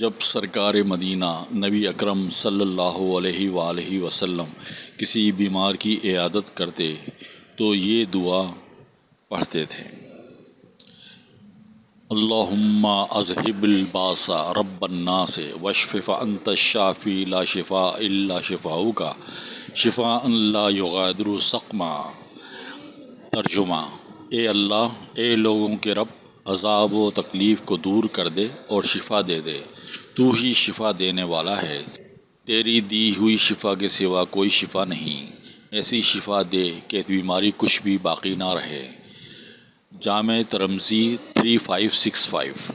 جب سرکار مدینہ نبی اکرم صلی اللہ علیہ وآلہ وسلم کسی بیمار کی عیادت کرتے تو یہ دعا پڑھتے تھے۔ اللہم اذہب الباس رب الناس وشف انت الشافی لا شفاء الا شفاؤک۔ شفاء لا یغادر سقما ترجمہ اے اللہ، اے لوگوں کے رب عذاب و تکلیف کو دور کر دے اور شفا دے دے۔ تو ہی شفا دینے والا ہے۔ تیری دی ہوئی شفا کے سوا کوئی شفا نہیں۔ ایسی شفا دے کہ بیماری کچھ بھی باقی نہ رہے۔ جامع ترمزی تھری فائیو سکس فائیو۔